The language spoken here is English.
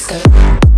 disco.